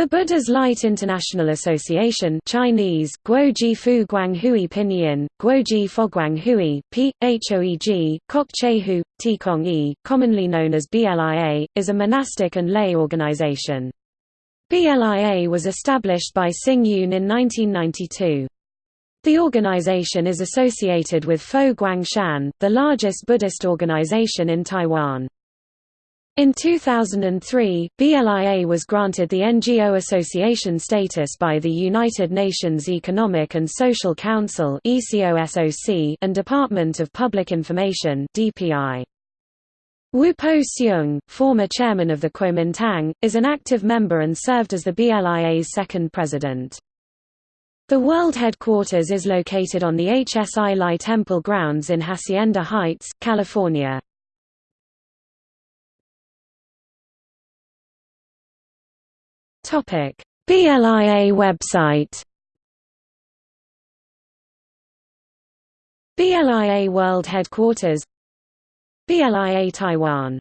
The Buddha's Light International Association Chinese, Guoji Fu Guang Hui Pinyin, Guoji Foguang Hui, P. Hoeg, Kok E, commonly known as BLIA, is a monastic and lay organization. BLIA was established by Hsing Yun in 1992. The organization is associated with Fo Guangshan, the largest Buddhist organization in Taiwan. In 2003, BLIA was granted the NGO association status by the United Nations Economic and Social Council and Department of Public Information. Wu Po-hsiung, former chairman of the Kuomintang, is an active member and served as the BLIA's second president. The world headquarters is located on the HSI Lai Temple grounds in Hacienda Heights, California. Topic: BLIA website. BLIA World Headquarters BLIA Taiwan